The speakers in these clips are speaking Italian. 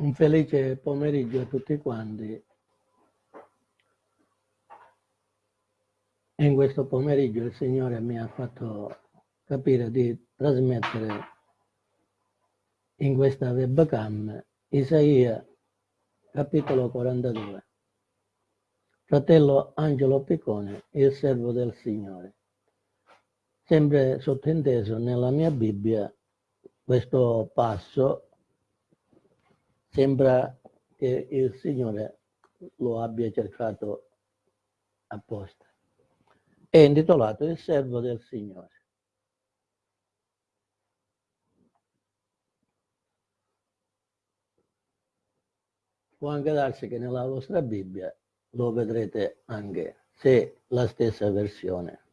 Un felice pomeriggio a tutti quanti. In questo pomeriggio il Signore mi ha fatto capire di trasmettere in questa webcam Isaia capitolo 42. Fratello Angelo Piccone, il servo del Signore. Sempre sottinteso nella mia Bibbia questo passo Sembra che il Signore lo abbia cercato apposta. È intitolato Il servo del Signore. Può anche darsi che nella vostra Bibbia lo vedrete anche, se la stessa versione.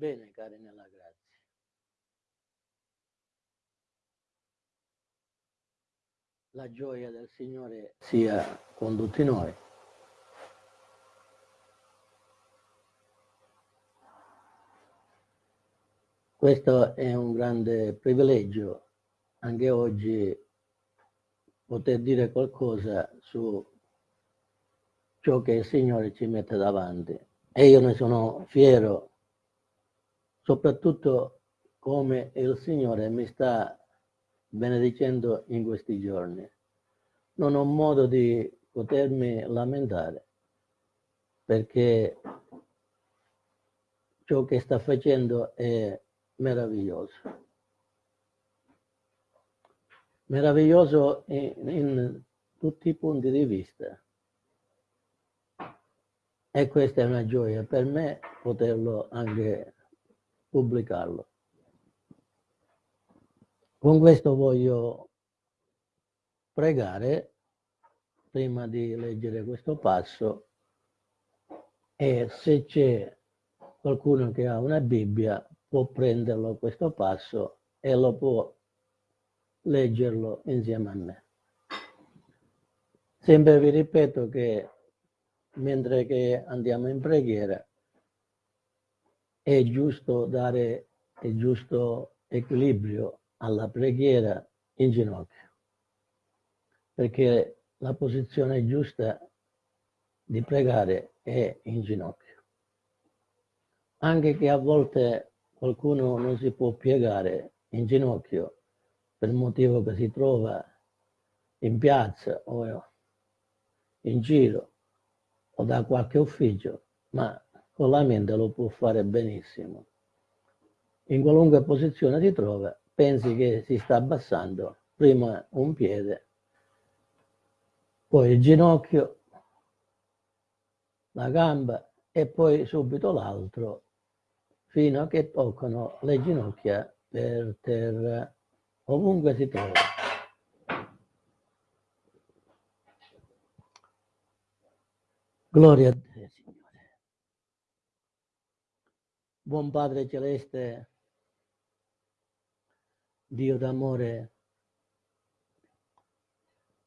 Bene, cari nella grazia. La gioia del Signore sia con tutti noi. Questo è un grande privilegio anche oggi poter dire qualcosa su ciò che il Signore ci mette davanti. E io ne sono fiero soprattutto come il Signore mi sta benedicendo in questi giorni. Non ho modo di potermi lamentare perché ciò che sta facendo è meraviglioso. Meraviglioso in, in tutti i punti di vista. E questa è una gioia per me poterlo anche pubblicarlo. Con questo voglio pregare prima di leggere questo passo e se c'è qualcuno che ha una Bibbia può prenderlo questo passo e lo può leggerlo insieme a me. Sempre vi ripeto che mentre che andiamo in preghiera è giusto dare il giusto equilibrio alla preghiera in ginocchio, perché la posizione giusta di pregare è in ginocchio. Anche che a volte qualcuno non si può piegare in ginocchio per il motivo che si trova in piazza o in giro o da qualche ufficio, ma con la mente lo può fare benissimo. In qualunque posizione si trova, pensi che si sta abbassando prima un piede, poi il ginocchio, la gamba e poi subito l'altro fino a che toccano le ginocchia per terra ovunque si trova. Gloria a Dio. Buon Padre Celeste, Dio d'amore,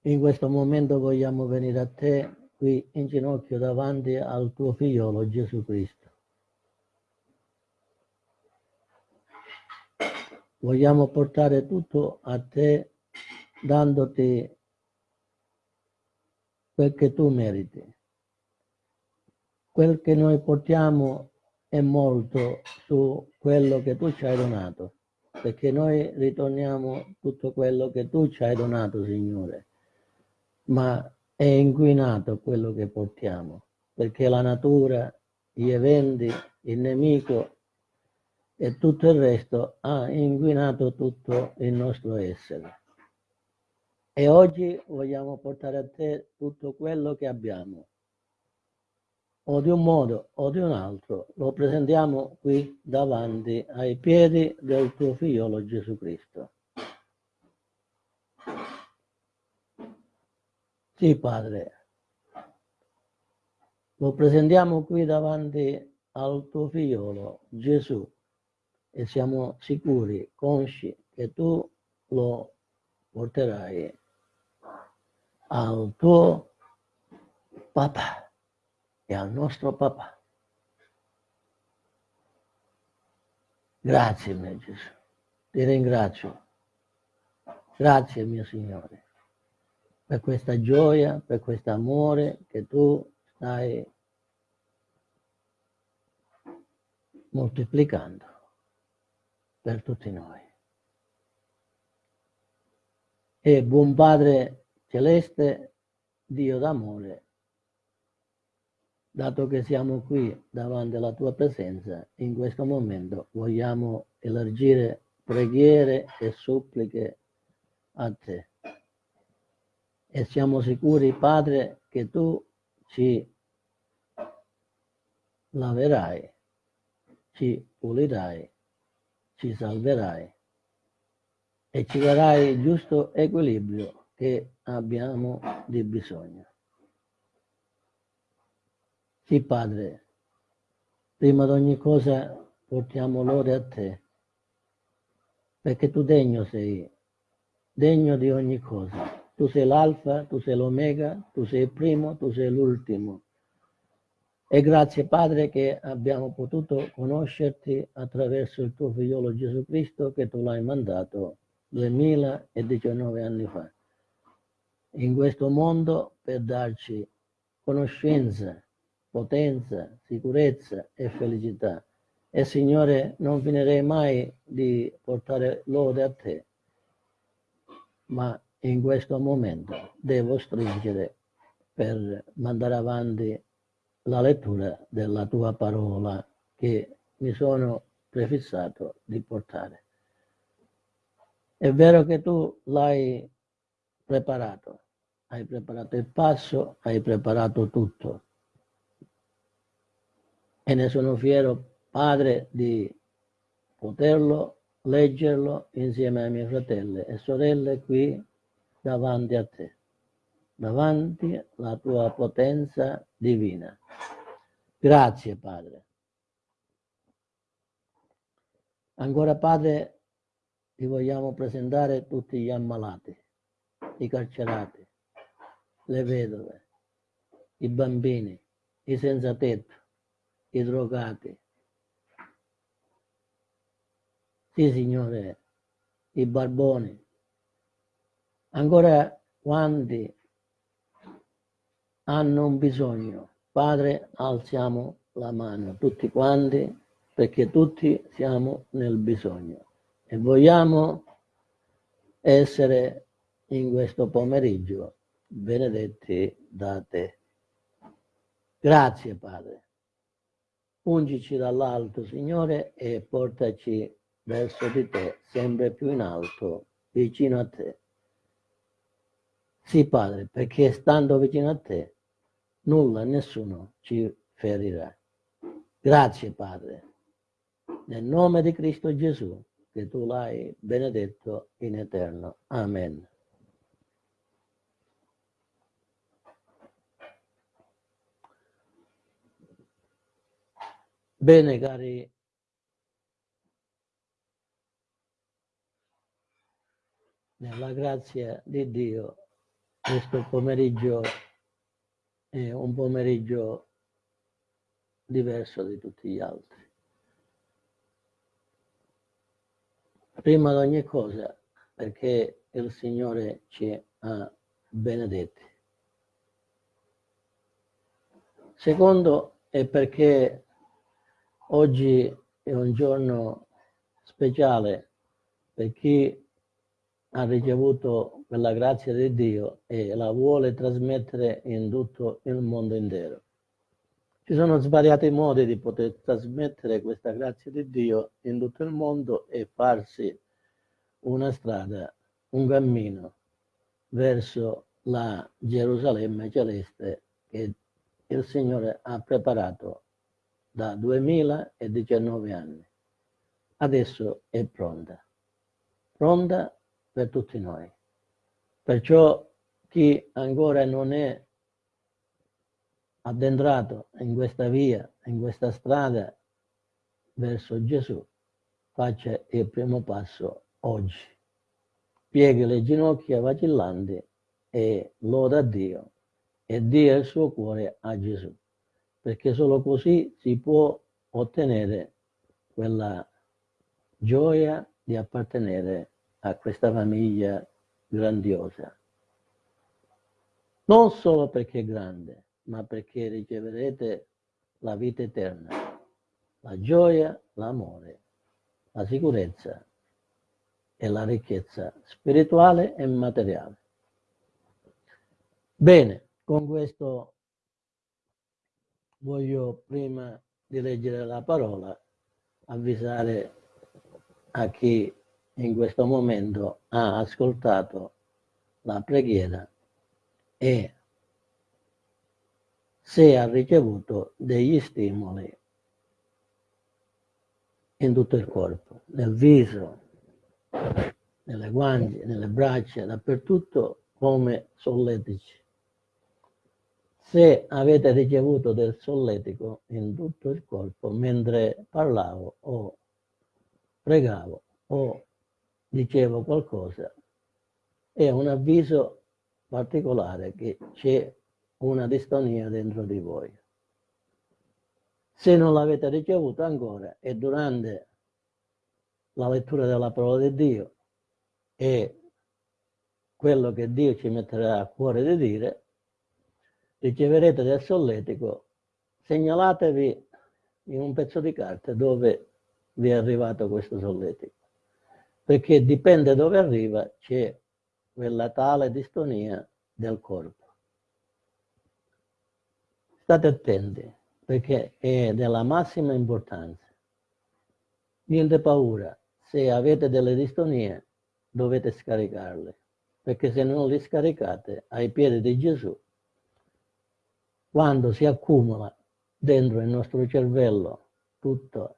in questo momento vogliamo venire a te qui in ginocchio davanti al tuo figliolo Gesù Cristo. Vogliamo portare tutto a te dandoti quel che tu meriti. Quel che noi portiamo è molto su quello che tu ci hai donato, perché noi ritorniamo tutto quello che tu ci hai donato, Signore, ma è inquinato quello che portiamo, perché la natura, gli eventi, il nemico e tutto il resto ha inquinato tutto il nostro essere. E oggi vogliamo portare a te tutto quello che abbiamo, o di un modo o di un altro lo presentiamo qui davanti ai piedi del tuo figliolo Gesù Cristo. Sì, Padre, lo presentiamo qui davanti al tuo figliolo Gesù e siamo sicuri, consci che tu lo porterai al tuo papà e al nostro papà. Grazie mio Gesù, ti ringrazio. Grazie mio Signore per questa gioia, per questo amore che tu stai moltiplicando per tutti noi. E buon Padre Celeste, Dio d'amore, dato che siamo qui davanti alla tua presenza, in questo momento vogliamo elargire preghiere e suppliche a te. E siamo sicuri, Padre, che tu ci laverai, ci pulirai, ci salverai e ci darai il giusto equilibrio che abbiamo di bisogno. Sì, Padre, prima di ogni cosa portiamo lode a te, perché tu degno sei, degno di ogni cosa. Tu sei l'alfa, tu sei l'omega, tu sei il primo, tu sei l'ultimo. E grazie Padre che abbiamo potuto conoscerti attraverso il tuo figliolo Gesù Cristo che tu l'hai mandato 2019 anni fa in questo mondo per darci conoscenza, potenza, sicurezza e felicità. E Signore, non finirei mai di portare lode a te, ma in questo momento devo stringere per mandare avanti la lettura della tua parola che mi sono prefissato di portare. È vero che tu l'hai preparato, hai preparato il passo, hai preparato tutto. E ne sono fiero, Padre, di poterlo leggerlo insieme ai miei fratelli e sorelle qui davanti a te, davanti alla tua potenza divina. Grazie Padre. Ancora Padre, ti vogliamo presentare tutti gli ammalati, i carcerati, le vedove, i bambini, i senza tetto, i drogati. Sì, Signore, i barboni, Ancora quanti hanno un bisogno? Padre, alziamo la mano, tutti quanti, perché tutti siamo nel bisogno e vogliamo essere in questo pomeriggio benedetti da te. Grazie Padre. Ungici dall'alto, Signore, e portaci verso di te, sempre più in alto, vicino a te. Sì, Padre, perché stando vicino a te, nulla nessuno ci ferirà. Grazie, Padre, nel nome di Cristo Gesù, che tu l'hai benedetto in eterno. Amen. Bene, cari nella grazia di Dio questo pomeriggio è un pomeriggio diverso di tutti gli altri. Prima di ogni cosa, perché il Signore ci ha benedetti. Secondo è perché oggi è un giorno speciale per chi ha ricevuto quella grazia di Dio e la vuole trasmettere in tutto il mondo intero. Ci sono svariati modi di poter trasmettere questa grazia di Dio in tutto il mondo e farsi una strada, un cammino verso la Gerusalemme celeste che il Signore ha preparato da 2019 anni. Adesso è pronta, pronta per tutti noi. Perciò chi ancora non è addentrato in questa via, in questa strada verso Gesù, faccia il primo passo oggi. pieghi le ginocchia vacillanti e loda Dio e dia il suo cuore a Gesù, perché solo così si può ottenere quella gioia di appartenere a questa famiglia grandiosa. Non solo perché è grande, ma perché riceverete la vita eterna, la gioia, l'amore, la sicurezza e la ricchezza spirituale e materiale. Bene, con questo voglio prima di leggere la parola avvisare a chi in questo momento ha ascoltato la preghiera e se ha ricevuto degli stimoli in tutto il corpo, nel viso, nelle guance, nelle braccia, dappertutto come solletici. Se avete ricevuto del solletico in tutto il corpo mentre parlavo o pregavo o dicevo qualcosa, è un avviso particolare che c'è una distonia dentro di voi. Se non l'avete ricevuta ancora e durante la lettura della parola di Dio e quello che Dio ci metterà a cuore di dire, riceverete del solletico, segnalatevi in un pezzo di carta dove vi è arrivato questo solletico, perché dipende dove arriva, c'è quella tale distonia del corpo. State attenti, perché è della massima importanza. Niente paura, se avete delle distonie dovete scaricarle, perché se non le scaricate ai piedi di Gesù, quando si accumula dentro il nostro cervello tutto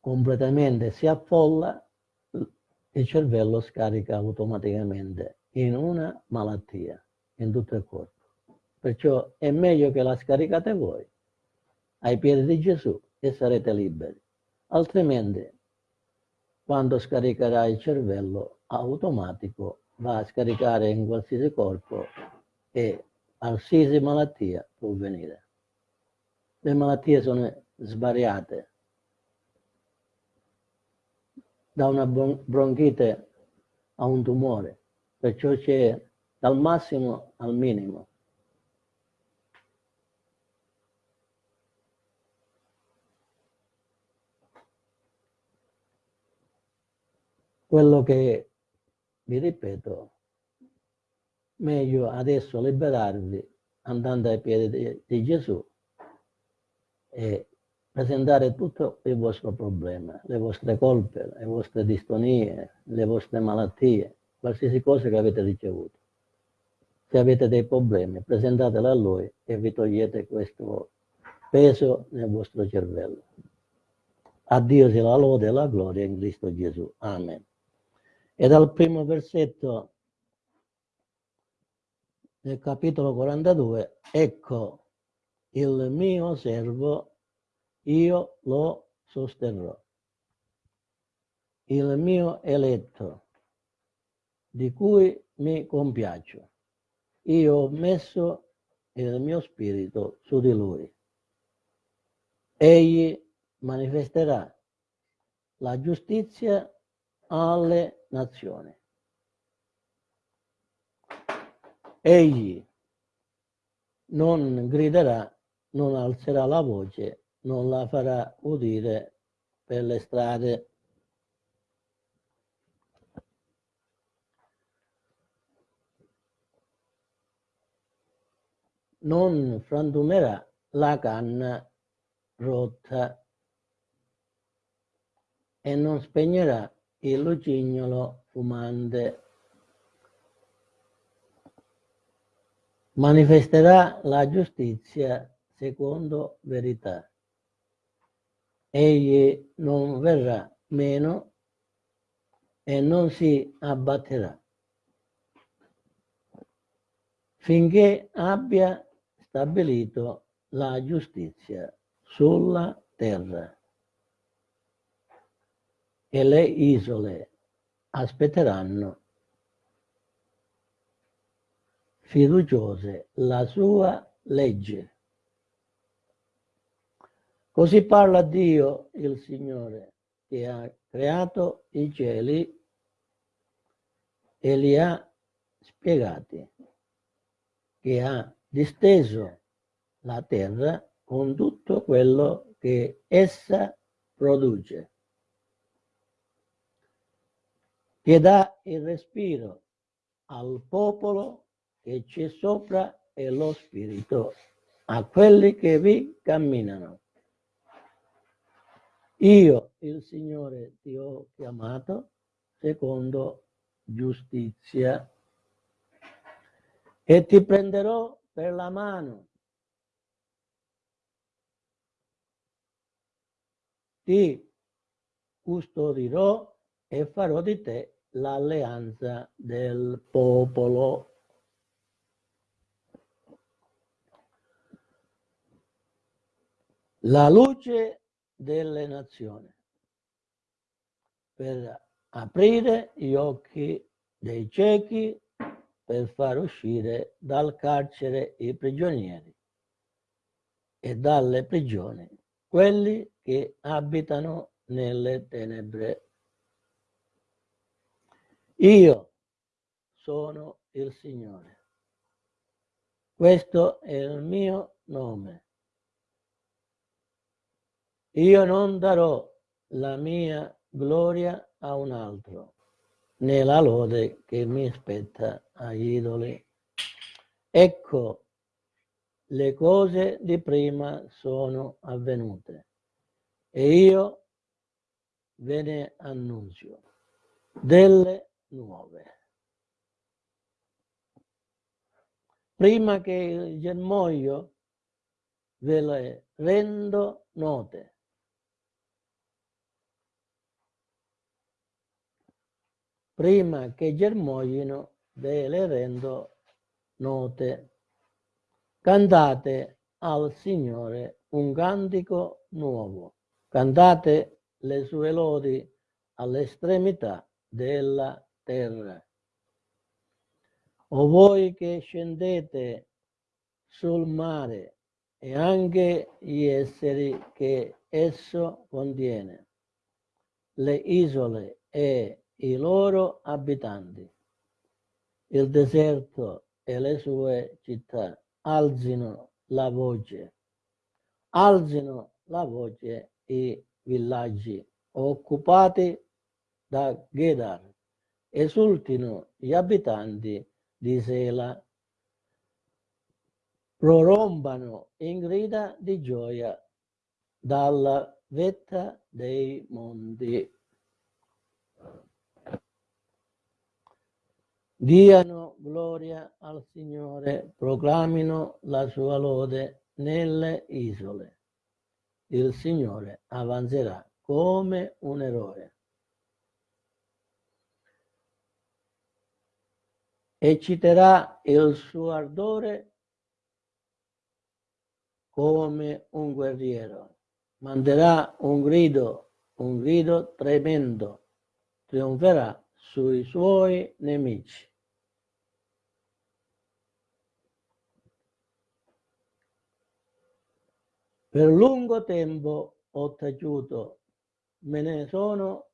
completamente si affolla, il cervello scarica automaticamente in una malattia in tutto il corpo. Perciò è meglio che la scaricate voi ai piedi di Gesù e sarete liberi. Altrimenti, quando scaricherà il cervello, automatico va a scaricare in qualsiasi corpo e qualsiasi malattia può venire. Le malattie sono svariate, da una bronchite a un tumore, perciò c'è dal massimo al minimo. Quello che vi ripeto, meglio adesso liberarvi andando ai piedi di, Gesù e presentare tutto il vostro problema, le vostre colpe, le vostre distonie, le vostre malattie, qualsiasi cosa che avete ricevuto. Se avete dei problemi, presentatele a Lui e vi togliete questo peso nel vostro cervello. A Dio sia la lode e la gloria in Cristo Gesù. Amen. E dal primo versetto del capitolo 42, ecco il mio servo io lo sosterrò. Il mio eletto, di cui mi compiaccio, io ho messo il mio spirito su di lui. Egli manifesterà la giustizia alle nazioni. Egli non griderà, non alzerà la voce non la farà udire per le strade. Non frantumerà la canna rotta e non spegnerà il lucignolo fumante. Manifesterà la giustizia secondo verità. Egli non verrà meno e non si abbatterà. Finché abbia stabilito la giustizia sulla terra. E le isole aspetteranno fiduciose la sua legge. Così parla Dio, il Signore, che ha creato i cieli e li ha spiegati, che ha disteso la terra con tutto quello che essa produce, che dà il respiro al popolo che c'è sopra e lo spirito a quelli che vi camminano. Io, il Signore, ti ho chiamato secondo giustizia e ti prenderò per la mano. Ti custodirò e farò di te l'alleanza del popolo. La luce delle nazioni per aprire gli occhi dei ciechi per far uscire dal carcere i prigionieri e dalle prigioni quelli che abitano nelle tenebre. Io sono il Signore. Questo è il mio nome. Io non darò la mia gloria a un altro, né la lode che mi spetta agli idoli. Ecco, le cose di prima sono avvenute e io ve ne annunzio delle nuove. Prima che il germoglio ve le rendo note prima che germoglino ve le rendo note. Cantate al Signore un cantico nuovo, cantate le sue lodi all'estremità della terra. O voi che scendete sul mare e anche gli esseri che esso contiene, le isole e i loro abitanti. Il deserto e le sue città alzino la voce, alzino la voce i villaggi occupati da Gedar, esultino gli abitanti di Sela, prorombano in grida di gioia dalla vetta dei monti. Diano gloria al Signore, proclamino la sua lode nelle isole. Il Signore avanzerà come un eroe. Ecciterà il suo ardore come un guerriero. Manderà un grido, un grido tremendo. Trionferà sui suoi nemici. Per lungo tempo ho taciuto, me ne sono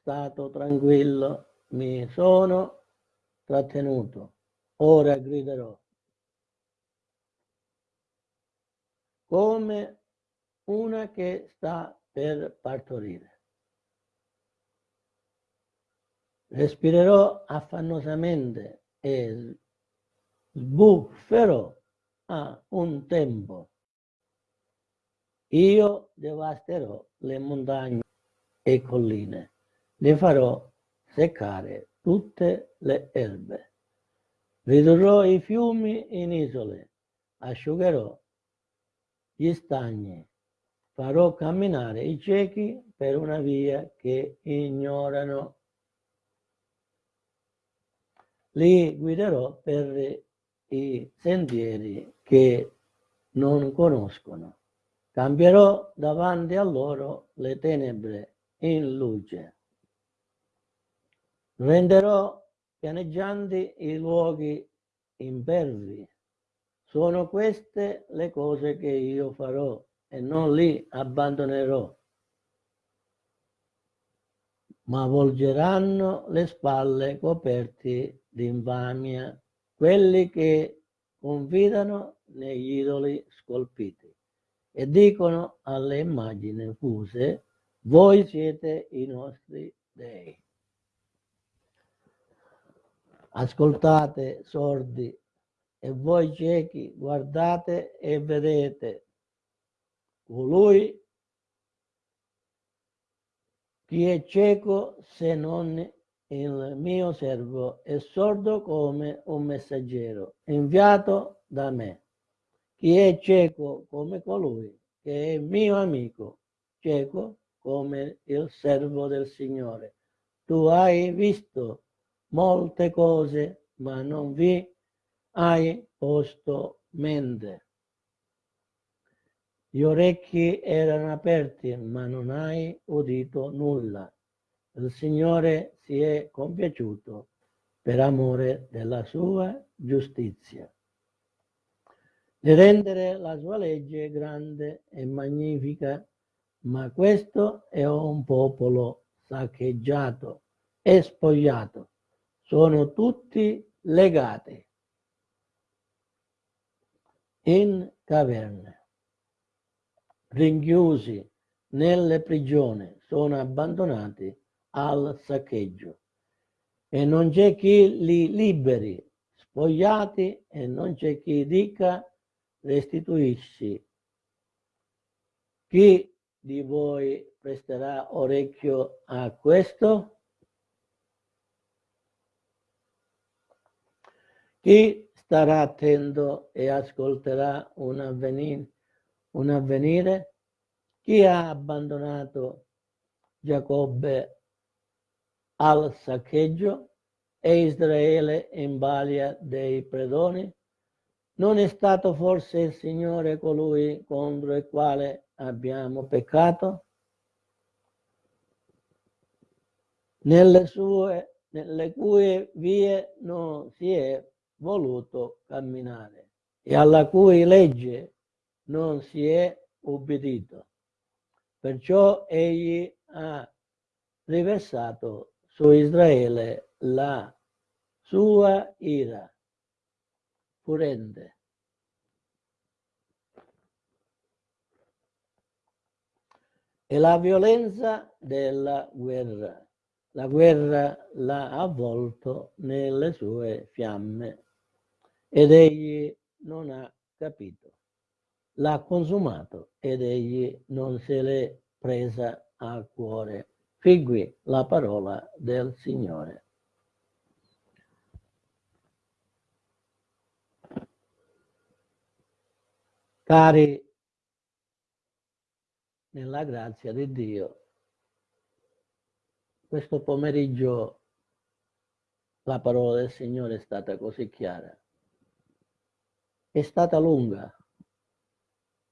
stato tranquillo, mi sono trattenuto, ora griderò. Come una che sta per partorire. Respirerò affannosamente e sbufferò a un tempo io devasterò le montagne e colline, le farò seccare tutte le erbe. Ridurrò i fiumi in isole, asciugherò gli stagni, farò camminare i ciechi per una via che ignorano. Li guiderò per i sentieri che non conoscono. Cambierò davanti a loro le tenebre in luce. Renderò pianeggianti i luoghi impervi. Sono queste le cose che io farò e non li abbandonerò, ma volgeranno le spalle coperti di infamia quelli che confidano negli idoli scolpiti e dicono alle immagini fuse, voi siete i nostri dei. Ascoltate sordi e voi ciechi guardate e vedete colui chi è cieco se non il mio servo è sordo come un messaggero inviato da me. Chi è cieco come colui che è mio amico, cieco come il servo del Signore. Tu hai visto molte cose, ma non vi hai posto mente. Gli orecchi erano aperti, ma non hai udito nulla. Il Signore si è compiaciuto per amore della sua giustizia. Di rendere la sua legge grande e magnifica, ma questo è un popolo saccheggiato e spogliato. Sono tutti legati in caverne. Rinchiusi nelle prigioni, sono abbandonati al saccheggio. E non c'è chi li liberi, spogliati e non c'è chi dica restituisci. Chi di voi presterà orecchio a questo? Chi starà attento e ascolterà un avvenire un avvenire? Chi ha abbandonato Giacobbe al saccheggio e Israele in balia dei predoni? Non è stato forse il Signore colui contro il quale abbiamo peccato? Nelle, sue, nelle cui vie non si è voluto camminare e alla cui legge non si è ubbidito. Perciò egli ha riversato su Israele la sua ira furente. E la violenza della guerra. La guerra l'ha avvolto nelle sue fiamme ed egli non ha capito l'ha consumato ed egli non se l'è presa a cuore. Fin la parola del Signore. Cari, nella grazia di Dio, questo pomeriggio la parola del Signore è stata così chiara. È stata lunga,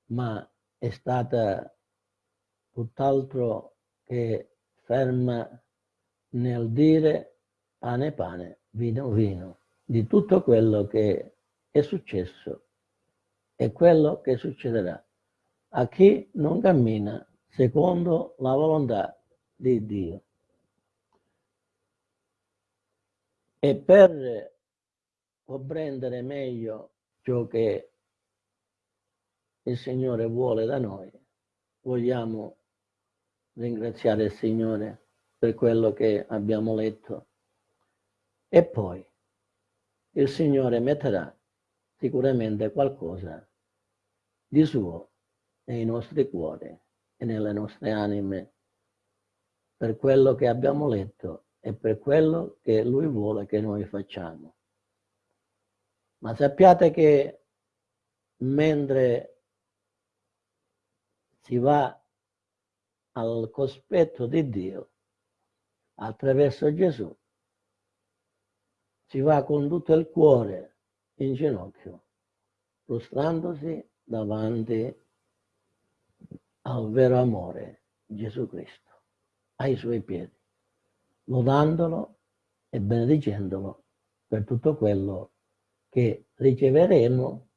ma è stata tutt'altro che ferma nel dire pane pane, vino vino, di tutto quello che è successo e quello che succederà a chi non cammina secondo la volontà di Dio. E per comprendere meglio ciò che il Signore vuole da noi. Vogliamo ringraziare il Signore per quello che abbiamo letto. E poi il Signore metterà sicuramente qualcosa di suo nei nostri cuori e nelle nostre anime per quello che abbiamo letto e per quello che Lui vuole che noi facciamo. Ma sappiate che mentre si va al cospetto di Dio attraverso Gesù, si va con tutto il cuore in ginocchio, prostrandosi davanti al vero amore Gesù Cristo, ai suoi piedi, lodandolo e benedicendolo per tutto quello che riceveremo,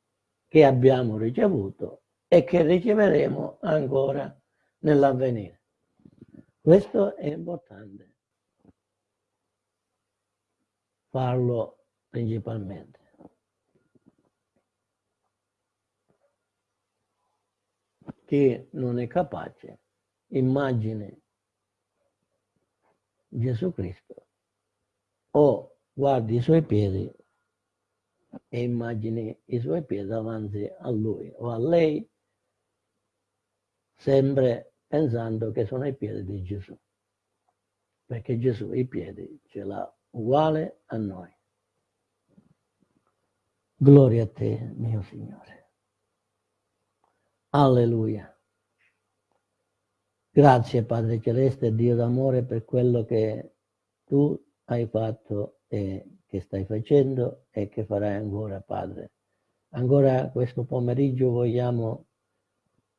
che abbiamo ricevuto e che riceveremo ancora nell'avvenire. Questo è importante, farlo principalmente. Chi non è capace, immagini Gesù Cristo. O guardi i suoi piedi e immagini i suoi piedi davanti a lui o a lei sempre pensando che sono i piedi di Gesù. Perché Gesù i piedi ce l'ha uguale a noi. Gloria a te mio Signore alleluia grazie Padre Celeste Dio d'amore per quello che tu hai fatto e che stai facendo e che farai ancora, Padre. Ancora questo pomeriggio vogliamo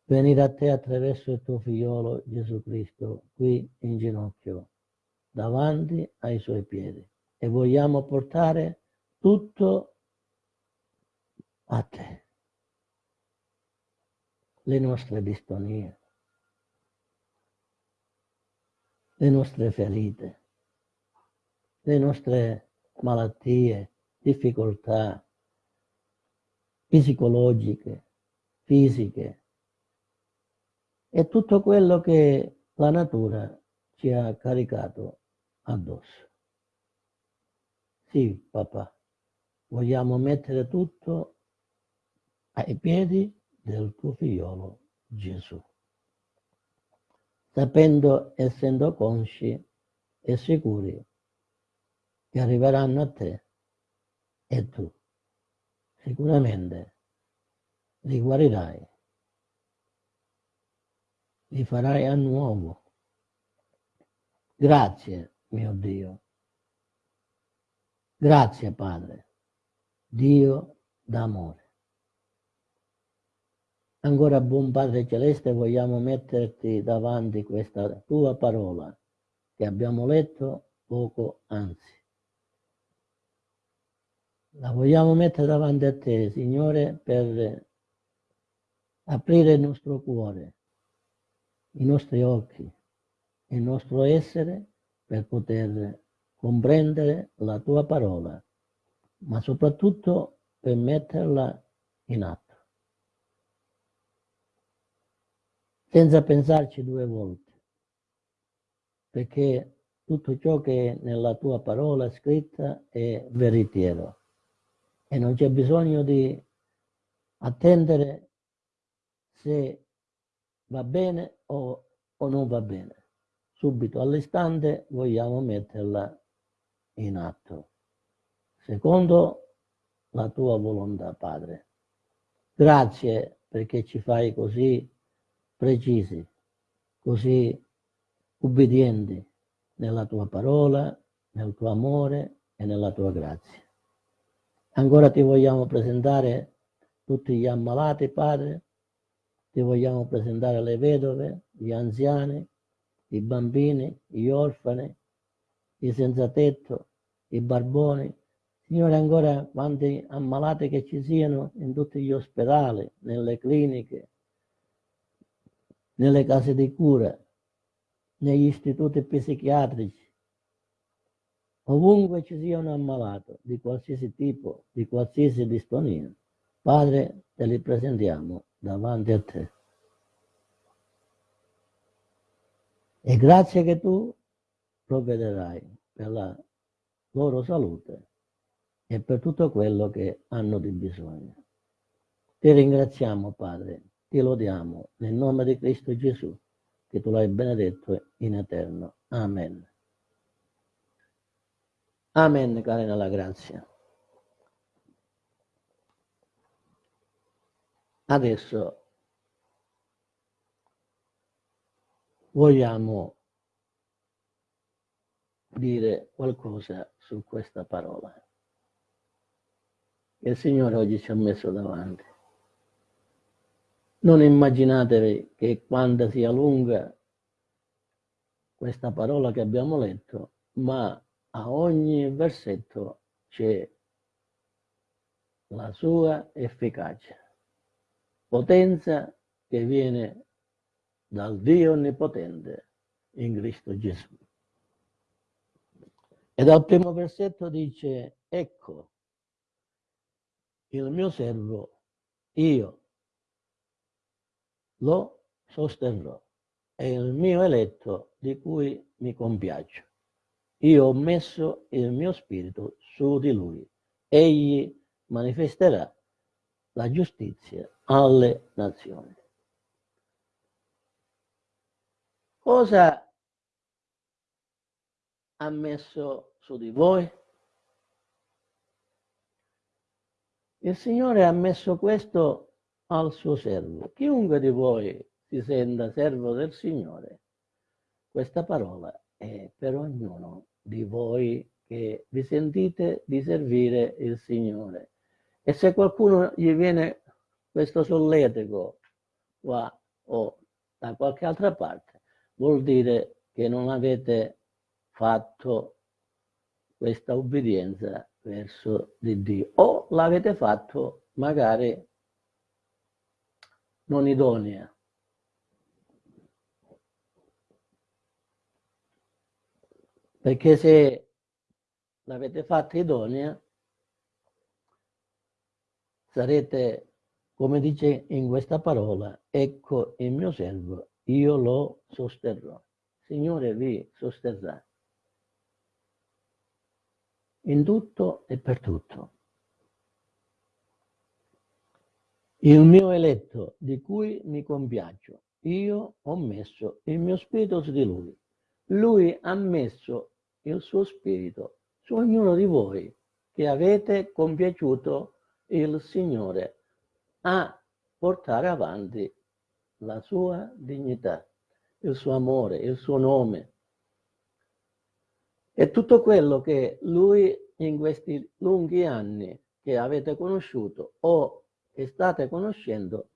venire a te attraverso il tuo figliolo Gesù Cristo, qui in ginocchio, davanti ai suoi piedi. E vogliamo portare tutto a te. Le nostre distonie, le nostre ferite, le nostre malattie, difficoltà psicologiche, fisiche e tutto quello che la natura ci ha caricato addosso. Sì, papà, vogliamo mettere tutto ai piedi del tuo figliolo Gesù, sapendo, essendo consci e sicuri che arriveranno a te e tu sicuramente li guarirai, li farai a nuovo. Grazie, mio Dio. Grazie, Padre, Dio d'amore. Ancora, buon Padre Celeste, vogliamo metterti davanti questa tua parola che abbiamo letto poco anzi. La vogliamo mettere davanti a te, Signore, per aprire il nostro cuore, i nostri occhi, il nostro essere per poter comprendere la tua parola, ma soprattutto per metterla in atto. Senza pensarci due volte, perché tutto ciò che è nella tua parola scritta è veritiero e non c'è bisogno di attendere se va bene o, o non va bene. Subito all'istante vogliamo metterla in atto, secondo la tua volontà, Padre. Grazie perché ci fai così precisi, così ubbidienti nella tua parola, nel tuo amore e nella tua grazia. Ancora ti vogliamo presentare tutti gli ammalati, Padre, ti vogliamo presentare le vedove, gli anziani, i bambini, gli orfani, i senza tetto, i barboni. Signore, ancora quanti ammalati che ci siano in tutti gli ospedali, nelle cliniche, nelle case di cura, negli istituti psichiatrici, ovunque ci sia un ammalato di qualsiasi tipo, di qualsiasi distonia, Padre, te li presentiamo davanti a te. E grazie che tu provvederai per la loro salute e per tutto quello che hanno di bisogno. Ti ringraziamo, Padre, ti lodiamo nel nome di Cristo Gesù, che tu l'hai benedetto in eterno. Amen. Amen, cari nella grazia. Adesso vogliamo dire qualcosa su questa parola che il Signore oggi ci ha messo davanti. Non immaginatevi che quando sia lunga questa parola che abbiamo letto, ma a ogni versetto c'è la sua efficacia, potenza che viene dal Dio Onnipotente in Cristo Gesù. E dal primo versetto dice, ecco, il mio servo, io lo sosterrò, è il mio eletto di cui mi compiaccio. Io ho messo il mio spirito su di lui. Egli manifesterà la giustizia alle nazioni. Cosa ha messo su di voi? Il Signore ha messo questo al suo servo. Chiunque di voi si senta servo del Signore, questa parola è per ognuno di voi che vi sentite di servire il Signore. E se qualcuno gli viene questo solletico qua o da qualche altra parte, vuol dire che non avete fatto questa obbedienza verso di Dio o l'avete fatto magari non idonea. Perché se l'avete fatta idonea, sarete come dice in questa parola, ecco il mio servo, io lo sosterrò. Signore vi sosterrà in tutto e per tutto. Il mio eletto di cui mi compiaccio, io ho messo il mio spirito su di lui. Lui ha messo il suo spirito su ognuno di voi che avete compiaciuto il Signore a portare avanti la sua dignità, il suo amore, il suo nome. E tutto quello che lui in questi lunghi anni che avete conosciuto o che state conoscendo,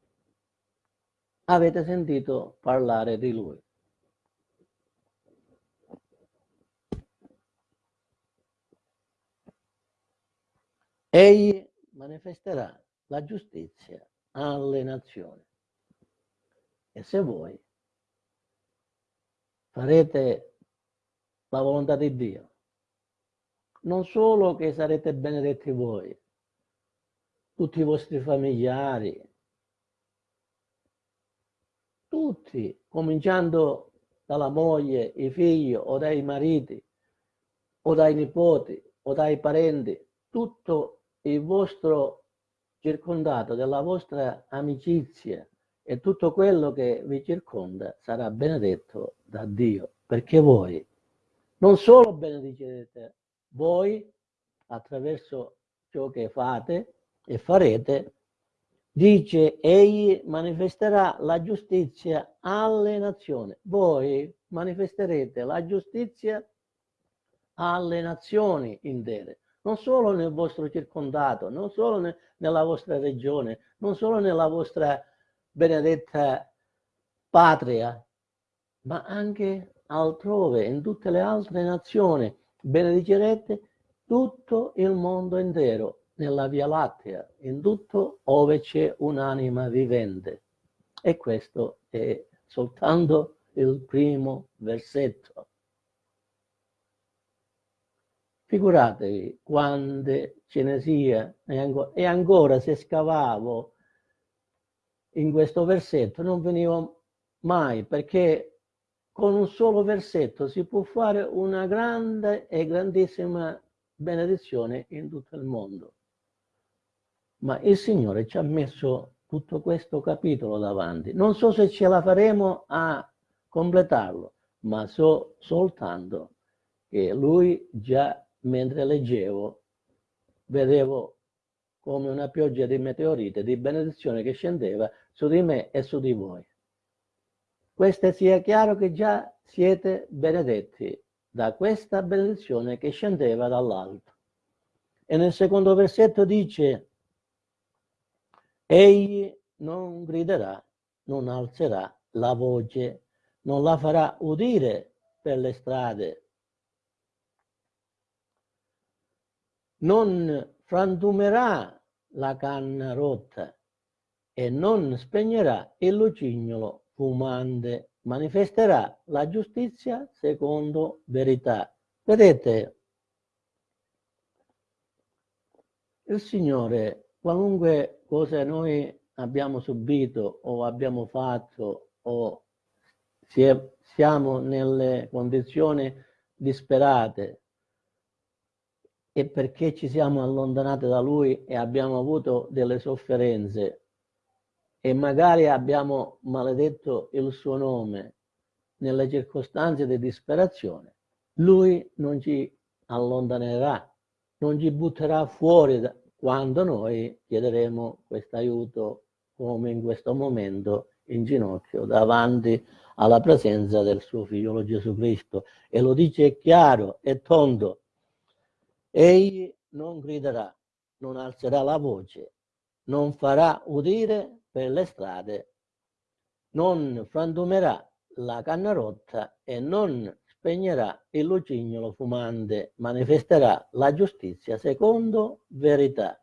avete sentito parlare di lui. Egli manifesterà la giustizia alle nazioni. E se voi farete la volontà di Dio, non solo che sarete benedetti voi, tutti i vostri familiari, tutti, cominciando dalla moglie, i figli o dai mariti o dai nipoti o dai parenti, tutto il vostro circondato della vostra amicizia e tutto quello che vi circonda sarà benedetto da Dio, perché voi non solo benedicerete voi attraverso ciò che fate e farete, dice egli manifesterà la giustizia alle nazioni. Voi manifesterete la giustizia alle nazioni intere non solo nel vostro circondato, non solo ne, nella vostra regione, non solo nella vostra benedetta patria, ma anche altrove, in tutte le altre nazioni. Benedicerete tutto il mondo intero, nella Via Lattea, in tutto ove c'è un'anima vivente. E questo è soltanto il primo versetto. Figuratevi quante ce ne sia e ancora, e ancora se scavavo in questo versetto non venivo mai perché con un solo versetto si può fare una grande e grandissima benedizione in tutto il mondo. Ma il Signore ci ha messo tutto questo capitolo davanti. Non so se ce la faremo a completarlo, ma so soltanto che Lui già mentre leggevo, vedevo come una pioggia di meteorite, di benedizione che scendeva su di me e su di voi. Questo sia chiaro che già siete benedetti da questa benedizione che scendeva dall'alto. E nel secondo versetto dice, egli non griderà, non alzerà la voce, non la farà udire per le strade non frantumerà la canna rotta e non spegnerà il lucignolo fumante, manifesterà la giustizia secondo verità. Vedete, il Signore, qualunque cosa noi abbiamo subito o abbiamo fatto o siamo nelle condizioni disperate e perché ci siamo allontanati da Lui e abbiamo avuto delle sofferenze. E magari abbiamo maledetto il suo nome nelle circostanze di disperazione, Lui non ci allontanerà, non ci butterà fuori da, quando noi chiederemo questo aiuto come in questo momento in ginocchio davanti alla presenza del suo figliolo Gesù Cristo. E lo dice chiaro e tondo. Egli non griderà non alzerà la voce non farà udire per le strade non frantumerà la canna rotta e non spegnerà il lucignolo fumante manifesterà la giustizia secondo verità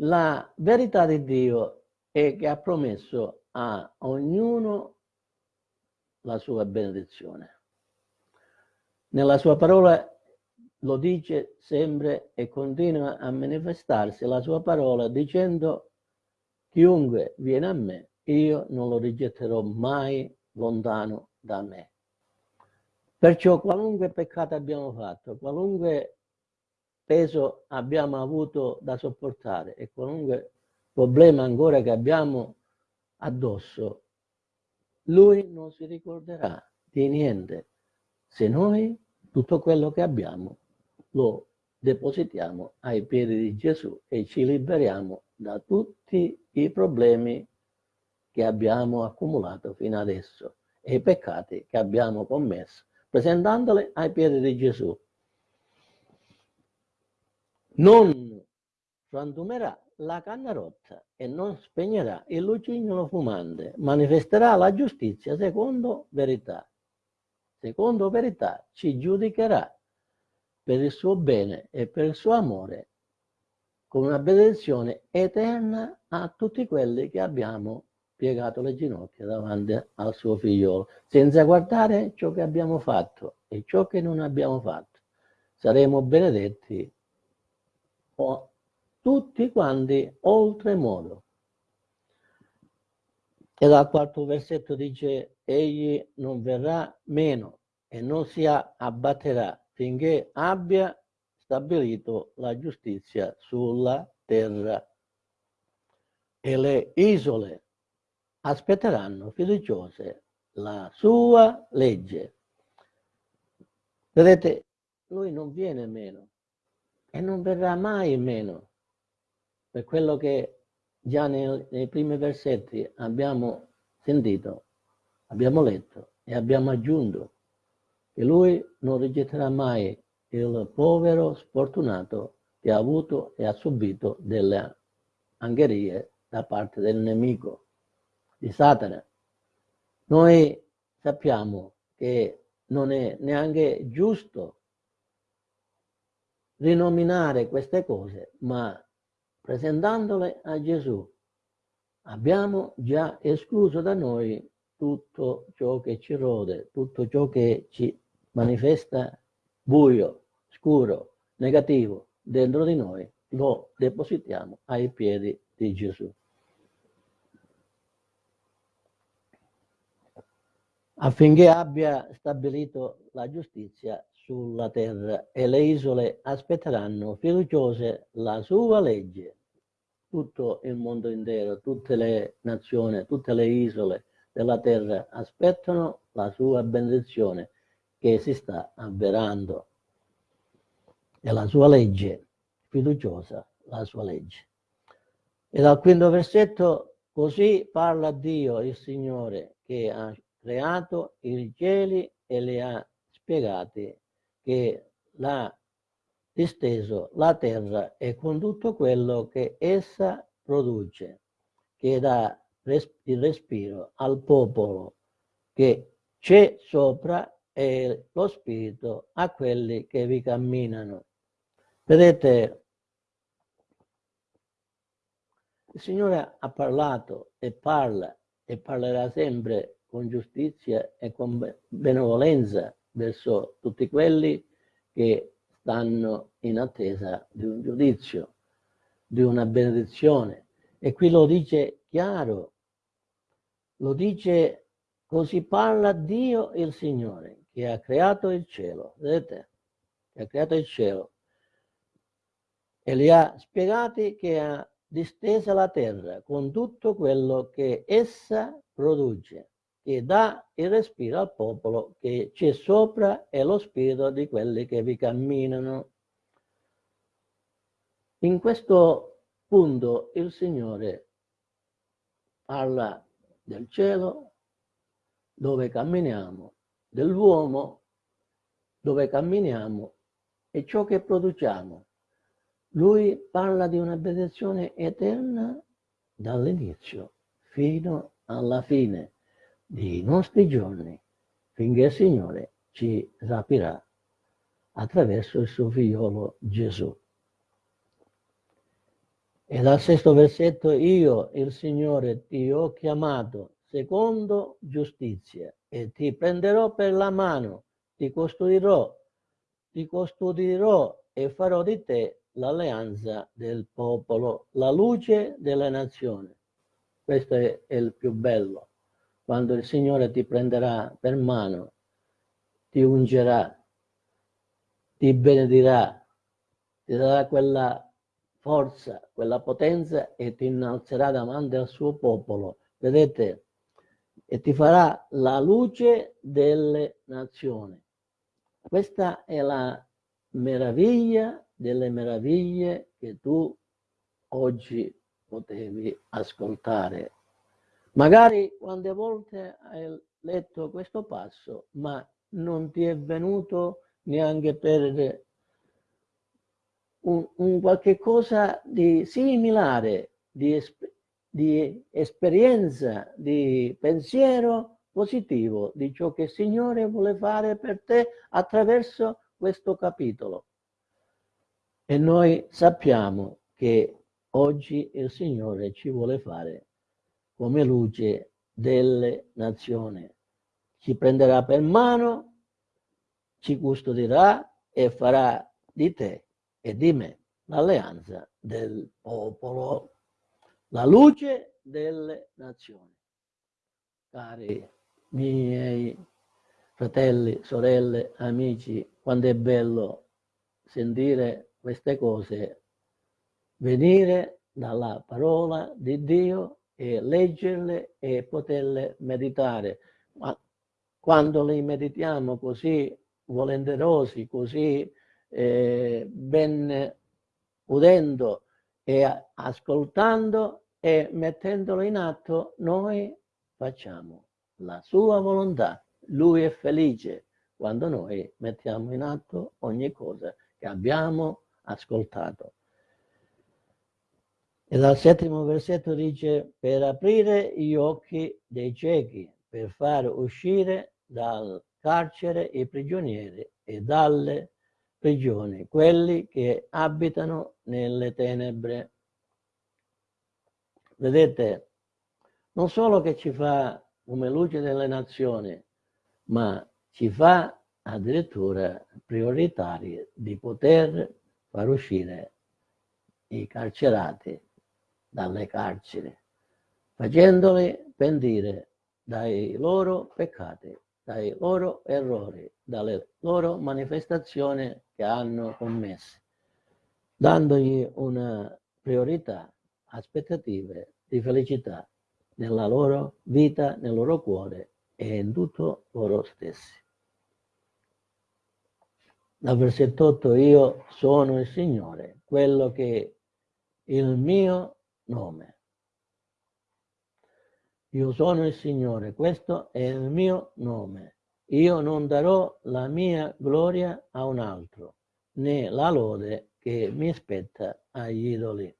la verità di Dio è che ha promesso a ognuno la sua benedizione. Nella sua parola lo dice sempre e continua a manifestarsi la sua parola dicendo chiunque viene a me io non lo rigetterò mai lontano da me. Perciò qualunque peccato abbiamo fatto, qualunque peso abbiamo avuto da sopportare e qualunque problema ancora che abbiamo addosso, lui non si ricorderà di niente se noi tutto quello che abbiamo lo depositiamo ai piedi di Gesù e ci liberiamo da tutti i problemi che abbiamo accumulato fino adesso e i peccati che abbiamo commesso, presentandoli ai piedi di Gesù non frantumerà la canna rotta e non spegnerà il lucignolo fumante, manifesterà la giustizia secondo verità. Secondo verità ci giudicherà per il suo bene e per il suo amore con una benedizione eterna a tutti quelli che abbiamo piegato le ginocchia davanti al suo figliolo, senza guardare ciò che abbiamo fatto e ciò che non abbiamo fatto. Saremo benedetti o tutti quanti oltremodo. E dal quarto versetto dice, egli non verrà meno e non si abbatterà finché abbia stabilito la giustizia sulla terra. E le isole aspetteranno fiduciose la sua legge. Vedete, lui non viene meno e non verrà mai meno. Per quello che già nei, nei primi versetti abbiamo sentito, abbiamo letto e abbiamo aggiunto che lui non rigetterà mai il povero sfortunato che ha avuto e ha subito delle angherie da parte del nemico di Satana. Noi sappiamo che non è neanche giusto rinominare queste cose, ma presentandole a Gesù abbiamo già escluso da noi tutto ciò che ci rode, tutto ciò che ci manifesta buio, scuro, negativo dentro di noi, lo depositiamo ai piedi di Gesù. Affinché abbia stabilito la giustizia sulla terra e le isole aspetteranno fiduciose la sua legge. Tutto il mondo intero, tutte le nazioni, tutte le isole della terra aspettano la sua benedizione che si sta avverando. E la sua legge, fiduciosa, la sua legge. E dal quinto versetto, così parla Dio, il Signore, che ha creato i cieli e li ha spiegati che l'ha disteso la terra e con tutto quello che essa produce, che dà il respiro al popolo che c'è sopra e lo spirito a quelli che vi camminano. Vedete, il Signore ha parlato e parla e parlerà sempre con giustizia e con benevolenza verso tutti quelli che stanno in attesa di un giudizio, di una benedizione. E qui lo dice chiaro, lo dice così parla Dio il Signore che ha creato il cielo, vedete? Che ha creato il cielo e li ha spiegati che ha distesa la terra con tutto quello che essa produce, che dà il respiro al popolo che c'è sopra e lo spirito di quelli che vi camminano. In questo punto il Signore parla del cielo dove camminiamo, dell'uomo dove camminiamo e ciò che produciamo. Lui parla di una benedizione eterna dall'inizio fino alla fine dei nostri giorni, finché il Signore ci rapirà attraverso il suo figliolo Gesù. E dal sesto versetto, io, il Signore, ti ho chiamato secondo giustizia e ti prenderò per la mano, ti custodirò, ti custodirò e farò di te l'alleanza del popolo, la luce delle nazioni. Questo è il più bello, quando il Signore ti prenderà per mano, ti ungerà, ti benedirà, ti darà quella forza, quella potenza e ti innalzerà davanti al suo popolo. Vedete? E ti farà la luce delle nazioni. Questa è la meraviglia delle meraviglie che tu oggi potevi ascoltare. Magari quante volte hai letto questo passo, ma non ti è venuto neanche per un, un qualche cosa di similare, di, di esperienza, di pensiero positivo di ciò che il Signore vuole fare per te attraverso questo capitolo. E noi sappiamo che oggi il Signore ci vuole fare come luce delle nazioni. Ci prenderà per mano, ci custodirà e farà di te e di me l'alleanza del popolo, la luce delle nazioni. Cari miei fratelli, sorelle, amici, quando è bello sentire queste cose, venire dalla parola di Dio e leggerle e poterle meditare. Ma quando le meditiamo così volenterosi, così eh, ben udendo e ascoltando e mettendolo in atto, noi facciamo la sua volontà lui è felice quando noi mettiamo in atto ogni cosa che abbiamo ascoltato. E dal settimo versetto dice, per aprire gli occhi dei ciechi, per far uscire dal carcere i prigionieri e dalle prigioni, quelli che abitano nelle tenebre. Vedete, non solo che ci fa come luce delle nazioni, ma ci fa addirittura prioritari di poter far uscire i carcerati dalle carceri, facendoli pentire dai loro peccati, dai loro errori, dalle loro manifestazioni che hanno commesso, dandogli una priorità, aspettative di felicità nella loro vita, nel loro cuore e in tutto loro stessi. Dal versetto 8 io sono il Signore, quello che il mio nome. Io sono il Signore, questo è il mio nome. Io non darò la mia gloria a un altro, né la lode che mi spetta agli idoli.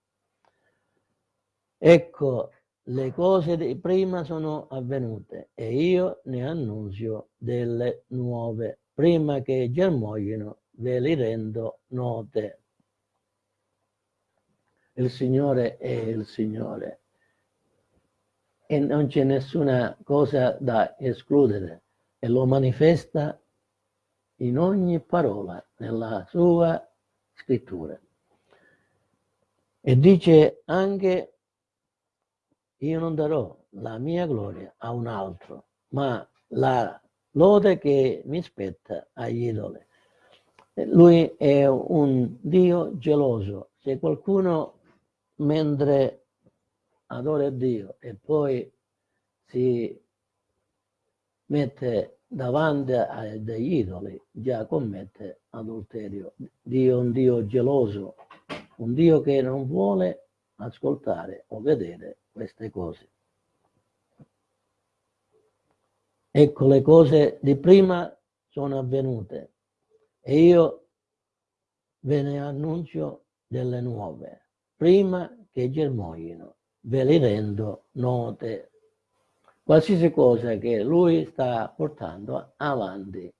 Ecco le cose di prima sono avvenute e io ne annunzio delle nuove. Prima che germoglino ve li rendo note. Il Signore è il Signore e non c'è nessuna cosa da escludere e lo manifesta in ogni parola nella sua scrittura. E dice anche, io non darò la mia gloria a un altro, ma la lode che mi spetta agli idoli. Lui è un Dio geloso. Se qualcuno mentre adora Dio e poi si mette davanti a degli idoli, già commette adulterio. Dio è un Dio geloso, un Dio che non vuole ascoltare o vedere queste cose. Ecco, le cose di prima sono avvenute e io ve ne annuncio delle nuove, prima che germoglino, ve li rendo note. Qualsiasi cosa che lui sta portando avanti,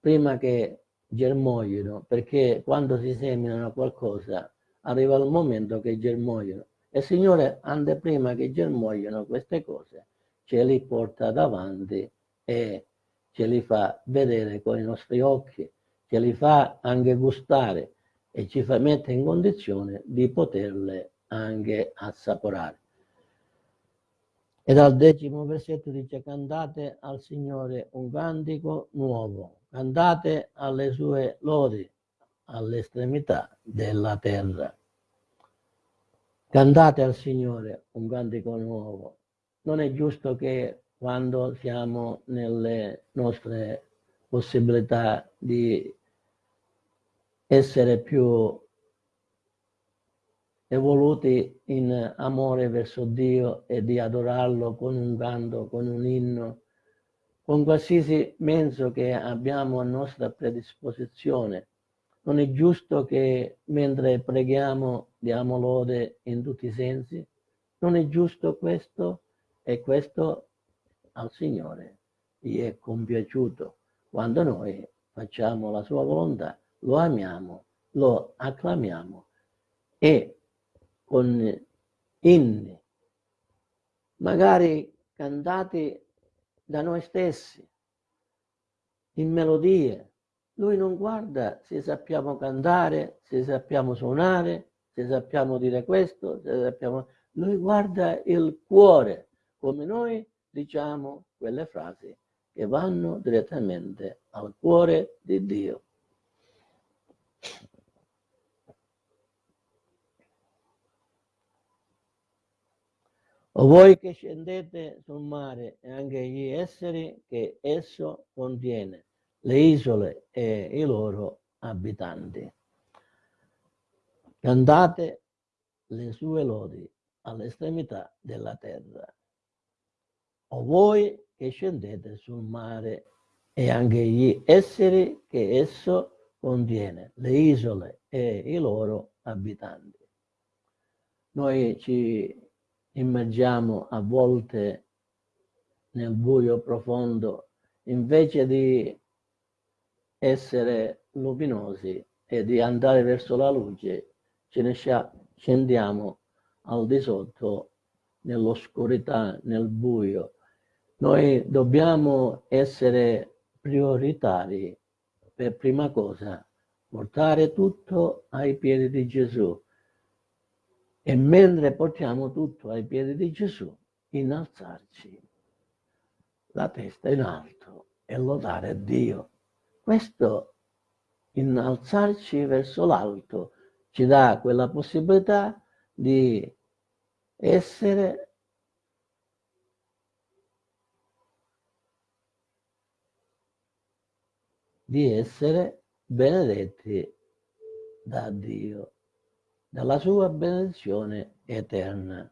prima che germoglino, perché quando si seminano qualcosa arriva il momento che germogliano. E il Signore, ante prima che germogliano queste cose, ce li porta davanti e ce li fa vedere con i nostri occhi, ce li fa anche gustare e ci fa mettere in condizione di poterle anche assaporare. E dal decimo versetto dice cantate al Signore un cantico nuovo, cantate alle sue lodi all'estremità della terra. Cantate al Signore un cantico nuovo. Non è giusto che quando siamo nelle nostre possibilità di essere più evoluti in amore verso Dio e di adorarlo con un canto, con un inno, con qualsiasi mezzo che abbiamo a nostra predisposizione. Non è giusto che mentre preghiamo diamo lode in tutti i sensi? Non è giusto questo? E questo al Signore gli è compiaciuto quando noi facciamo la sua volontà, lo amiamo, lo acclamiamo e con inni, magari cantati da noi stessi, in melodie. Lui non guarda se sappiamo cantare, se sappiamo suonare, se sappiamo dire questo, se sappiamo... Lui guarda il cuore, come noi diciamo quelle frasi che vanno direttamente al cuore di Dio. O voi che scendete sul mare e anche gli esseri che esso contiene, le isole e i loro abitanti. Cantate le sue lodi all'estremità della terra o voi che scendete sul mare e anche gli esseri che esso contiene, le isole e i loro abitanti. Noi ci immergiamo a volte nel buio profondo invece di essere luminosi e di andare verso la luce, ce ne scendiamo al di sotto nell'oscurità, nel buio noi dobbiamo essere prioritari per prima cosa, portare tutto ai piedi di Gesù. E mentre portiamo tutto ai piedi di Gesù, innalzarci la testa in alto e lodare Dio. Questo innalzarci verso l'alto ci dà quella possibilità di essere di essere benedetti da Dio, dalla sua benedizione eterna.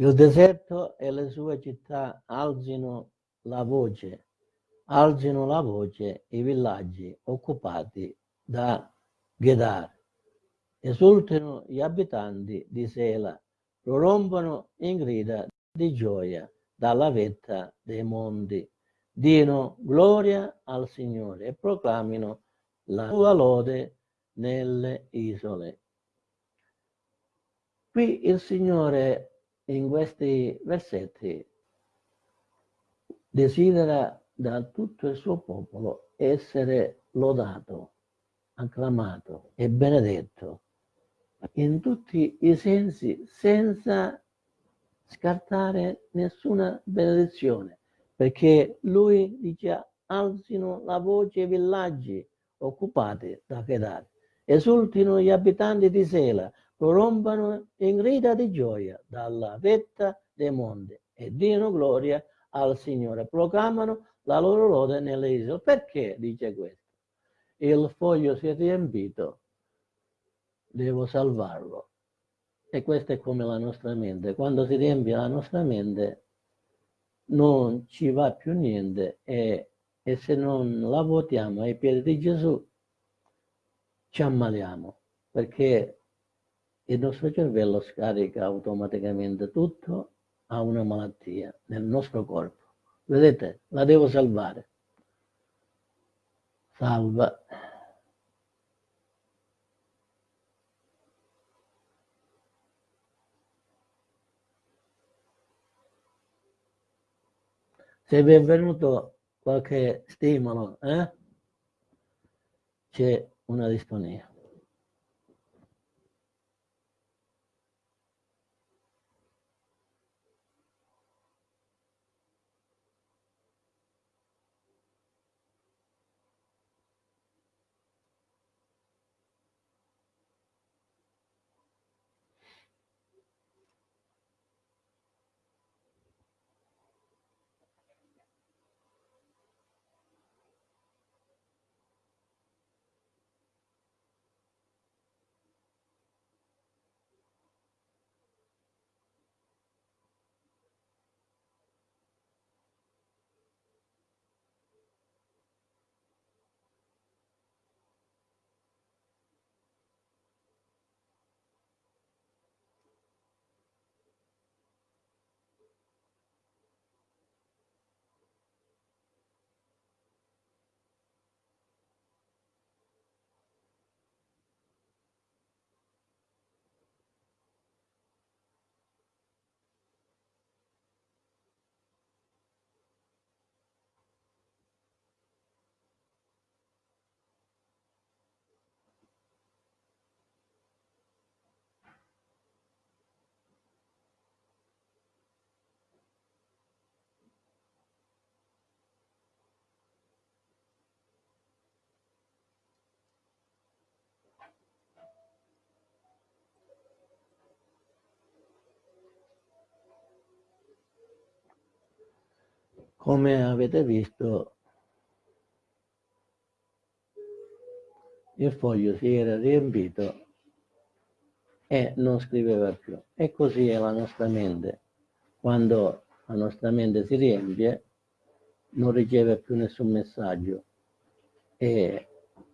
Il deserto e le sue città alzino la voce, alzino la voce i villaggi occupati da Ghedar. Esultano gli abitanti di Sela, prorompono in grida di gioia dalla vetta dei monti. Dino gloria al Signore e proclamino la sua lode nelle isole. Qui il Signore in questi versetti desidera da tutto il suo popolo essere lodato, acclamato e benedetto in tutti i sensi senza scartare nessuna benedizione perché lui dice alzino la voce i villaggi occupati da Kedar esultino gli abitanti di Sela prorompano in grida di gioia dalla vetta dei monti e diano gloria al Signore proclamano la loro lode nelle isole perché dice questo il foglio si è riempito devo salvarlo. E questa è come la nostra mente. Quando si riempie la nostra mente non ci va più niente e, e se non la votiamo ai piedi di Gesù ci ammaliamo perché il nostro cervello scarica automaticamente tutto a una malattia nel nostro corpo. Vedete, la devo salvare. Salva. Se vi è venuto qualche stimolo, eh? c'è una distonia. Come avete visto il foglio si era riempito e non scriveva più. E così è la nostra mente. Quando la nostra mente si riempie non riceve più nessun messaggio. E,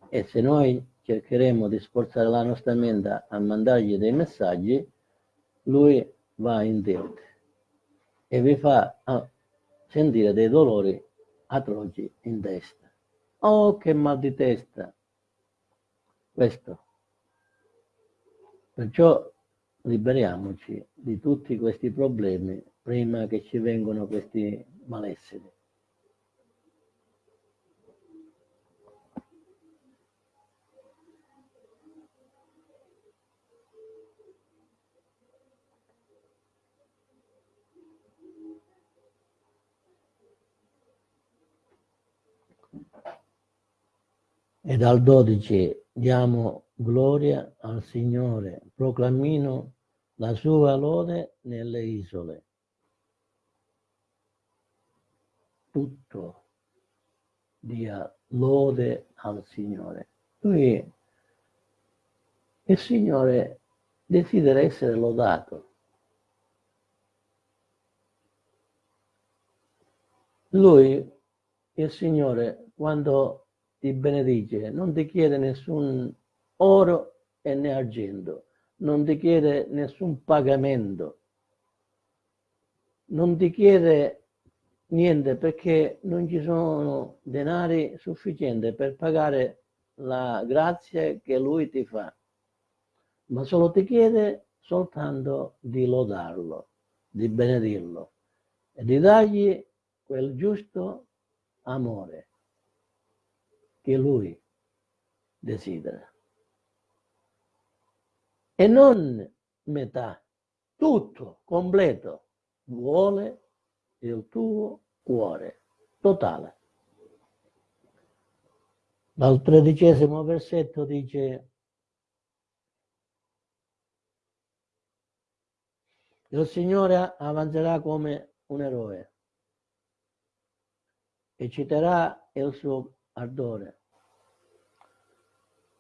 e se noi cercheremo di sforzare la nostra mente a mandargli dei messaggi lui va in tilt e vi fa ah, sentire dei dolori atroci in testa. Oh, che mal di testa! Questo. Perciò liberiamoci di tutti questi problemi prima che ci vengano questi malesseri. E dal 12 diamo gloria al Signore, proclamino la sua lode nelle isole. Tutto dia lode al Signore. Lui, il Signore desidera essere lodato. Lui, il Signore, quando ti benedice, non ti chiede nessun oro e né argento, non ti chiede nessun pagamento, non ti chiede niente perché non ci sono denari sufficienti per pagare la grazia che Lui ti fa, ma solo ti chiede soltanto di lodarlo, di benedirlo e di dargli quel giusto amore che Lui desidera. E non metà, tutto, completo, vuole il tuo cuore, totale. Dal tredicesimo versetto dice il Signore avanzerà come un eroe e citerà il suo ardore.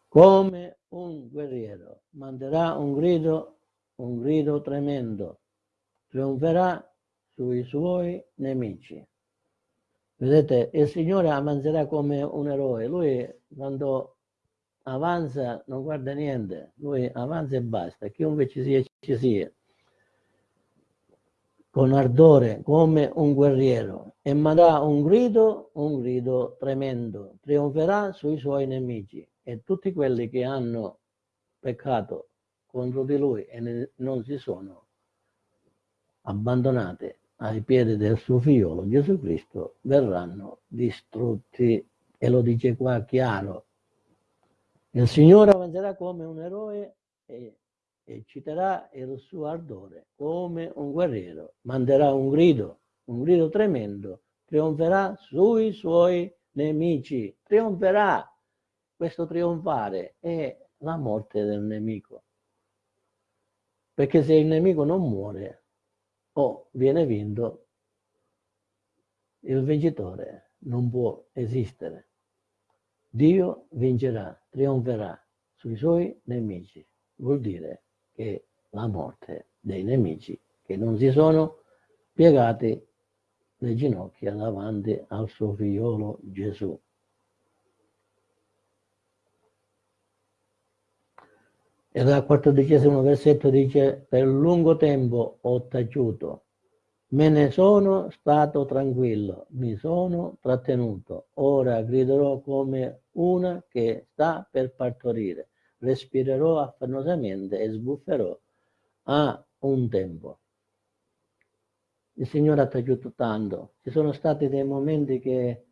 Come un guerriero, manderà un grido, un grido tremendo, trionferà sui suoi nemici. Vedete, il Signore avanzerà come un eroe, lui quando avanza non guarda niente, lui avanza e basta, chiunque ci sia ci sia, con ardore come un guerriero, e manderà un grido, un grido tremendo, trionferà sui suoi nemici e tutti quelli che hanno peccato contro di lui e non si sono abbandonati ai piedi del suo figliolo Gesù Cristo verranno distrutti. E lo dice qua chiaro. Il Signore avanzerà come un eroe e, e citerà il suo ardore come un guerriero manderà un grido un grido tremendo trionferà sui suoi nemici trionferà questo trionfare è la morte del nemico. Perché se il nemico non muore o viene vinto, il vincitore non può esistere. Dio vincerà, trionferà sui suoi nemici. Vuol dire che la morte dei nemici che non si sono piegati le ginocchia davanti al suo figliolo Gesù. E dal quattordicesimo versetto dice, per lungo tempo ho taciuto, me ne sono stato tranquillo, mi sono trattenuto, ora griderò come una che sta per partorire, respirerò affannosamente e sbufferò a un tempo. Il Signore ha taciuto tanto, ci sono stati dei momenti che,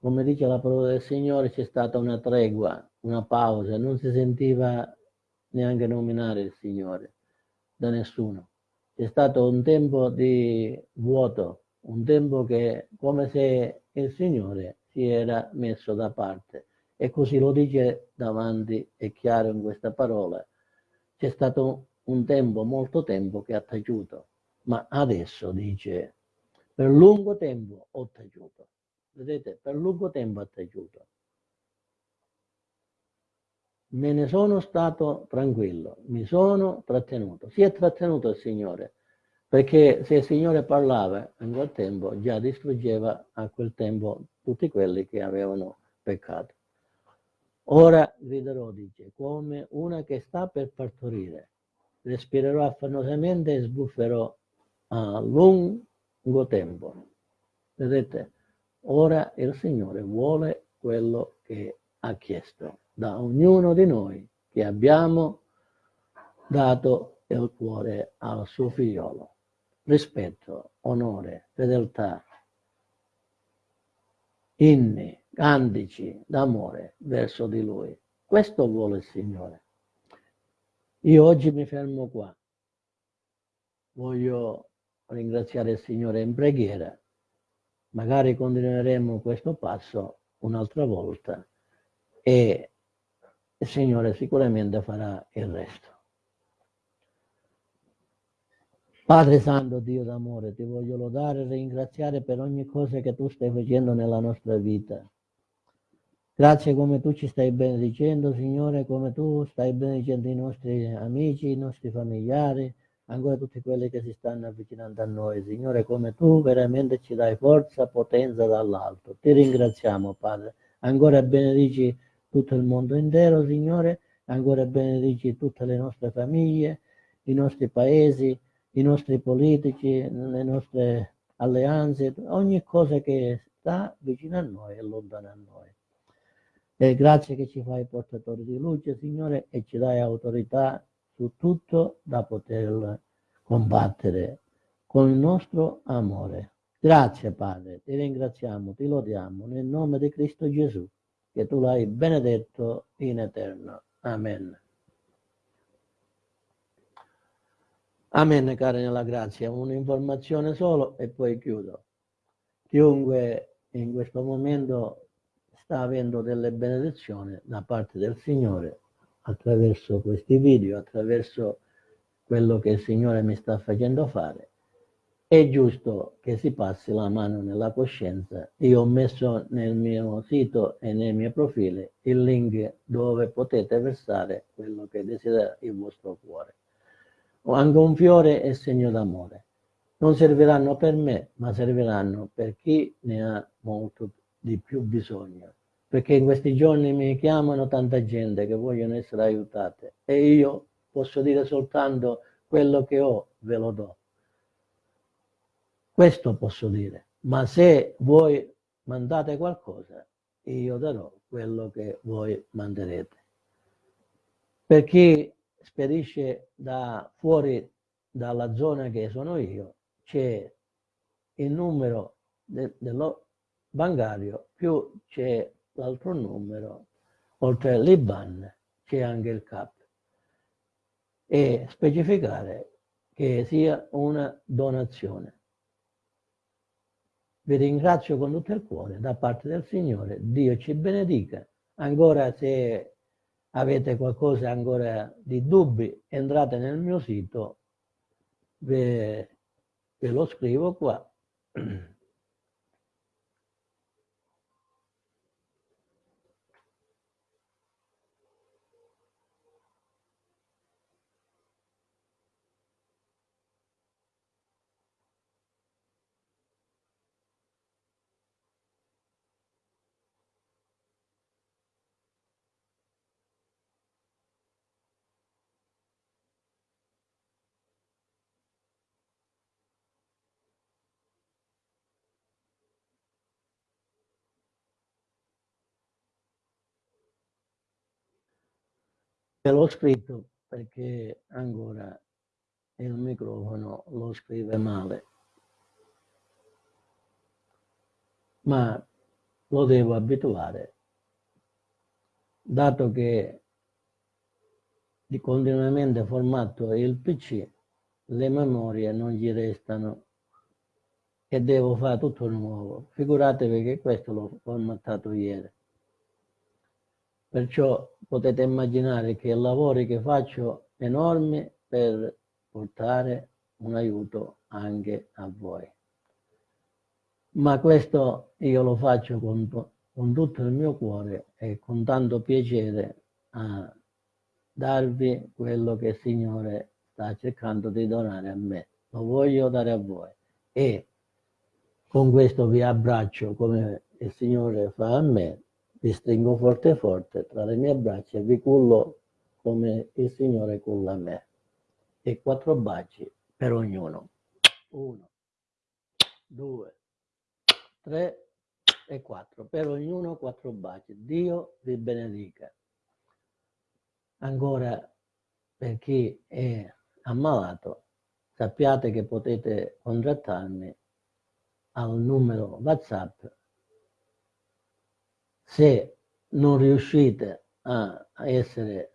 come dice la parola del Signore, c'è stata una tregua, una pausa, non si sentiva neanche nominare il Signore da nessuno. C'è stato un tempo di vuoto, un tempo che come se il Signore si era messo da parte. E così lo dice davanti, è chiaro in questa parola. C'è stato un tempo, molto tempo che ha taciuto, ma adesso dice, per lungo tempo ho taciuto. Vedete, per lungo tempo ha taciuto me ne sono stato tranquillo, mi sono trattenuto. Si è trattenuto il Signore, perché se il Signore parlava in quel tempo, già distruggeva a quel tempo tutti quelli che avevano peccato. Ora griderò, dice, come una che sta per partorire. Respirerò affannosamente e sbufferò a lungo tempo. Vedete, ora il Signore vuole quello che ha chiesto da ognuno di noi che abbiamo dato il cuore al suo figliolo. Rispetto, onore, fedeltà, inni, cantici d'amore verso di Lui. Questo vuole il Signore. Io oggi mi fermo qua. Voglio ringraziare il Signore in preghiera. Magari continueremo questo passo un'altra volta e il Signore sicuramente farà il resto. Padre Santo, Dio d'amore, ti voglio lodare e ringraziare per ogni cosa che tu stai facendo nella nostra vita. Grazie come tu ci stai benedicendo, Signore, come tu stai benedicendo i nostri amici, i nostri familiari, ancora tutti quelli che si stanno avvicinando a noi. Signore, come tu veramente ci dai forza, potenza dall'alto. Ti ringraziamo, Padre. Ancora benedici tutto il mondo intero, Signore, ancora benedici tutte le nostre famiglie, i nostri paesi, i nostri politici, le nostre alleanze, ogni cosa che sta vicino a noi e lontano a noi. E grazie che ci fai portatori di luce, Signore, e ci dai autorità su tutto da poter combattere con il nostro amore. Grazie Padre, ti ringraziamo, ti lodiamo nel nome di Cristo Gesù, che tu l'hai benedetto in eterno. Amen. Amen, cari nella grazia. Un'informazione solo e poi chiudo. Chiunque in questo momento sta avendo delle benedizioni da parte del Signore attraverso questi video, attraverso quello che il Signore mi sta facendo fare. È giusto che si passi la mano nella coscienza. Io ho messo nel mio sito e nei miei profili il link dove potete versare quello che desidera il vostro cuore. Anche un fiore è segno d'amore. Non serviranno per me, ma serviranno per chi ne ha molto di più bisogno perché in questi giorni mi chiamano tanta gente che vogliono essere aiutate e io posso dire soltanto quello che ho, ve lo do. Questo posso dire, ma se voi mandate qualcosa, io darò quello che voi manderete. Per chi spedisce da fuori dalla zona che sono io, c'è il numero de, dello bancario più c'è l'altro numero, oltre all'IBAN c'è anche il CAP e specificare che sia una donazione. Vi ringrazio con tutto il cuore da parte del Signore, Dio ci benedica. Ancora se avete qualcosa ancora di dubbi, entrate nel mio sito, ve, ve lo scrivo qua. Ve l'ho scritto perché ancora il microfono lo scrive male. Ma lo devo abituare, dato che di continuamente formato il PC, le memorie non gli restano e devo fare tutto nuovo. Figuratevi che questo l'ho formattato ieri. Perciò potete immaginare che lavori che faccio enormi per portare un aiuto anche a voi. Ma questo io lo faccio con, con tutto il mio cuore e con tanto piacere a darvi quello che il Signore sta cercando di donare a me. Lo voglio dare a voi. E con questo vi abbraccio come il Signore fa a me vi stringo forte forte tra le mie braccia e vi cullo come il Signore culla me. E quattro baci per ognuno. Uno, due, tre e quattro. Per ognuno quattro baci. Dio vi benedica. Ancora, per chi è ammalato, sappiate che potete contattarmi al numero WhatsApp se non riuscite a essere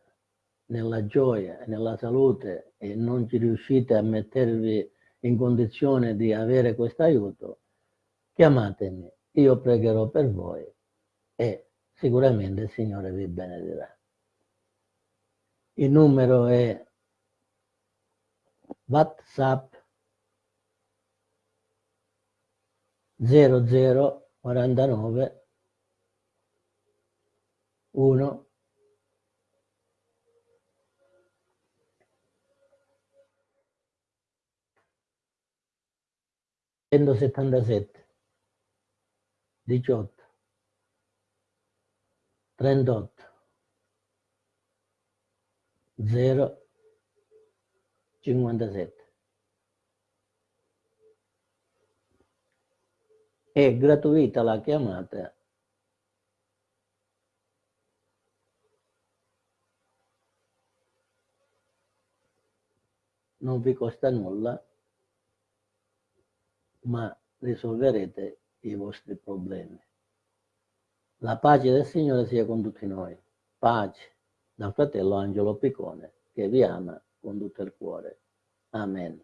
nella gioia e nella salute e non ci riuscite a mettervi in condizione di avere questo aiuto, chiamatemi, io pregherò per voi e sicuramente il Signore vi benedirà. Il numero è WhatsApp 0049 1 177 18 38 0 57 è gratuita la chiamata non vi costa nulla, ma risolverete i vostri problemi. La pace del Signore sia con tutti noi. Pace dal fratello Angelo Piccone che vi ama con tutto il cuore. Amen.